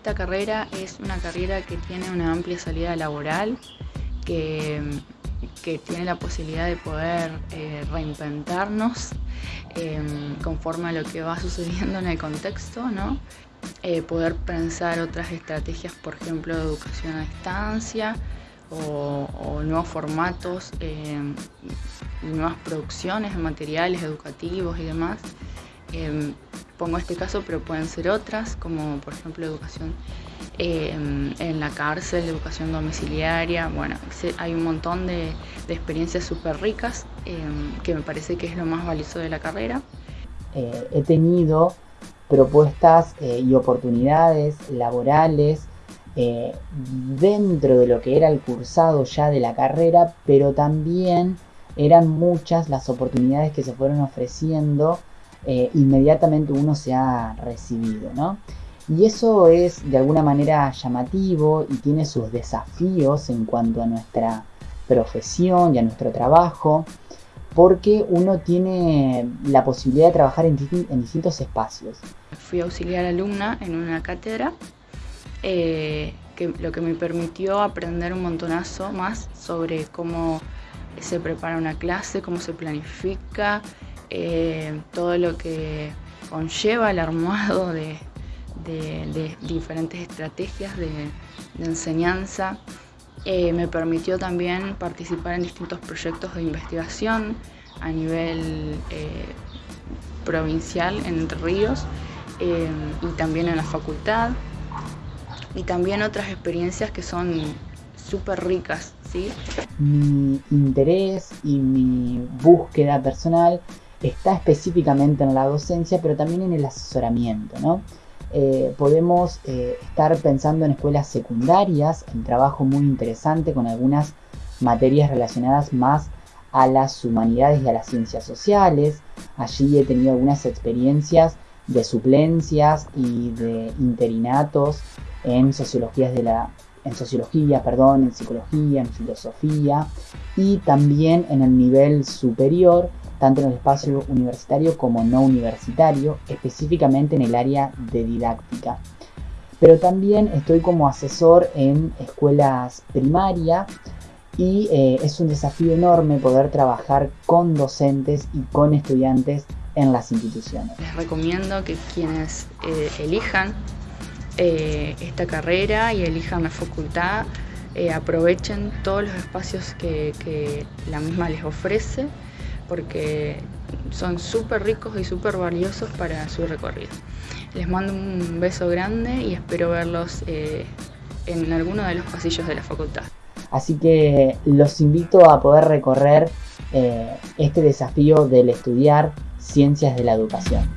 esta carrera es una carrera que tiene una amplia salida laboral, que, tiene la posibilidad de poder eh, reinventarnos em, conforme a lo que va sucediendo en el contexto, ¿no? Eh, poder pensar otras estrategias, por ejemplo, de educación a distancia o, nuevos formatos, em, nuevas producciones de materiales educativos y demás. Pongo este caso, pero pueden ser otras, como por ejemplo educación em, en la cárcel, educación domiciliaria. Bueno, hay un montón de, experiencias súper ricas em, que me parece que es lo más valioso de la carrera. Eh, he tenido propuestas eh, y oportunidades laborales eh, dentro de lo que era el cursado ya de la carrera, pero también eran muchas las oportunidades que se fueron ofreciendo eh, inmediatamente uno se ha recibido, ¿no? Y eso es de alguna manera llamativo y tiene sus desafíos en cuanto a nuestra profesión y a nuestro trabajo, porque uno tiene la posibilidad de trabajar en, distintos espacios. Fui auxiliar alumna en una cátedra, eh, que, lo que me permitió aprender un montonazo más sobre cómo se prepara una clase, cómo se planifica, eh, todo lo que conlleva el armado de, diferentes estrategias de, enseñanza. Eh, me permitió también participar en distintos proyectos de investigación a nivel eh, provincial en Entre Ríos y también en la facultad y también otras experiencias que son súper ricas. ¿sí? Mi interés y mi búsqueda personal está específicamente en la docencia, pero también en el asesoramiento, ¿no? Eh, podemos eh, estar pensando en escuelas secundarias, en trabajo muy interesante con algunas materias relacionadas más a las humanidades y a las ciencias sociales. Allí he tenido algunas experiencias de suplencias y de interinatos en sociologías de la en sociología, perdón, en psicología, en filosofía y también en el nivel superior tanto en el espacio universitario como no universitario, específicamente en el área de didáctica. Pero también estoy como asesor en escuelas primarias y eh, es un desafío enorme poder trabajar con docentes y con estudiantes en las instituciones. Les recomiendo que quienes eh, elijan eh, esta carrera y elijan la facultad aprovechen todos los espacios que la misma les ofrece porque son súper ricos y súper valiosos para su recorrido. Les mando un beso grande y espero verlos eh, en alguno de los pasillos de la facultad. Así que los invito a poder recorrer eh, este desafío del estudiar ciencias de la educación.